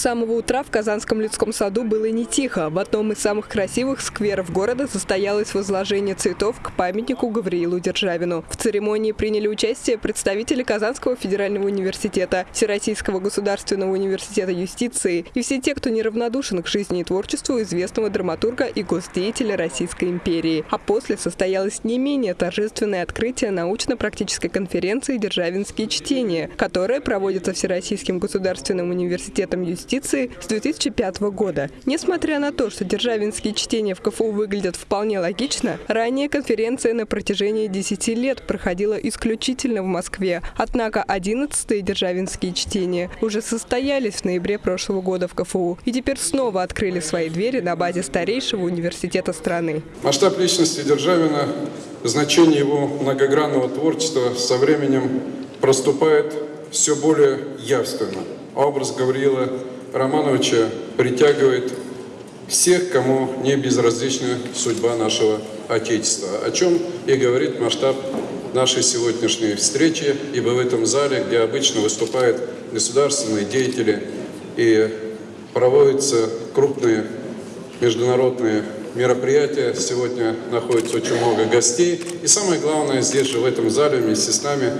самого утра в Казанском людском саду было не тихо. В одном из самых красивых скверов города состоялось возложение цветов к памятнику Гавриилу Державину. В церемонии приняли участие представители Казанского федерального университета, Всероссийского государственного университета юстиции и все те, кто неравнодушен к жизни и творчеству известного драматурга и госдеятеля Российской империи. А после состоялось не менее торжественное открытие научно-практической конференции «Державинские чтения», которая проводится Всероссийским государственным университетом Комитетом юстиции с 2005 года. Несмотря на то, что державинские чтения в КФУ выглядят вполне логично, ранее конференция на протяжении 10 лет проходила исключительно в Москве. Однако 11-е державинские чтения уже состоялись в ноябре прошлого года в КФУ и теперь снова открыли свои двери на базе старейшего университета страны. Масштаб личности Державина, значение его многогранного творчества со временем проступает все более явственно образ Гавриила Романовича притягивает всех, кому не безразлична судьба нашего Отечества, о чем и говорит масштаб нашей сегодняшней встречи, ибо в этом зале, где обычно выступают государственные деятели и проводятся крупные международные мероприятия, сегодня находится очень много гостей. И самое главное, здесь же в этом зале вместе с нами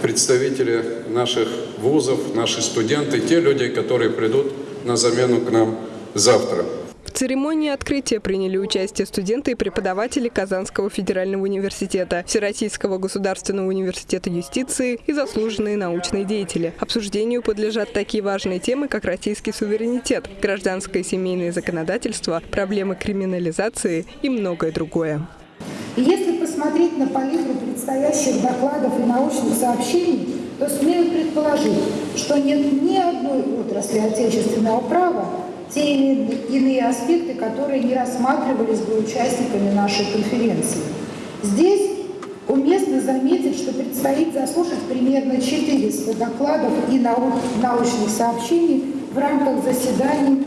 представители наших вузов, наши студенты, те люди, которые придут на замену к нам завтра. В церемонии открытия приняли участие студенты и преподаватели Казанского федерального университета, Всероссийского государственного университета юстиции и заслуженные научные деятели. Обсуждению подлежат такие важные темы, как российский суверенитет, гражданское и семейное законодательство, проблемы криминализации и многое другое. Если посмотреть на палитру предстоящих докладов и научных сообщений, то смею предположить, что нет ни одной отрасли отечественного права, те или иные аспекты, которые не рассматривались бы участниками нашей конференции. Здесь уместно заметить, что предстоит заслушать примерно 400 докладов и научных сообщений в рамках заседаний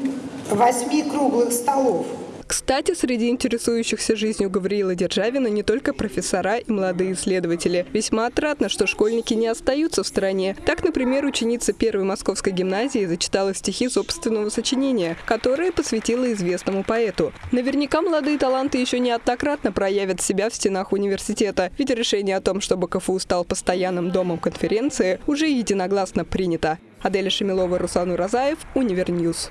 восьми круглых столов – кстати, среди интересующихся жизнью Гавриила Державина не только профессора и молодые исследователи. Весьма отрадно, что школьники не остаются в стране. Так, например, ученица первой московской гимназии зачитала стихи собственного сочинения, которое посвятила известному поэту. Наверняка молодые таланты еще неоднократно проявят себя в стенах университета, ведь решение о том, чтобы КФУ стал постоянным домом конференции, уже единогласно принято. Аделя Шемилова, Руслан Уразаев, Univer News.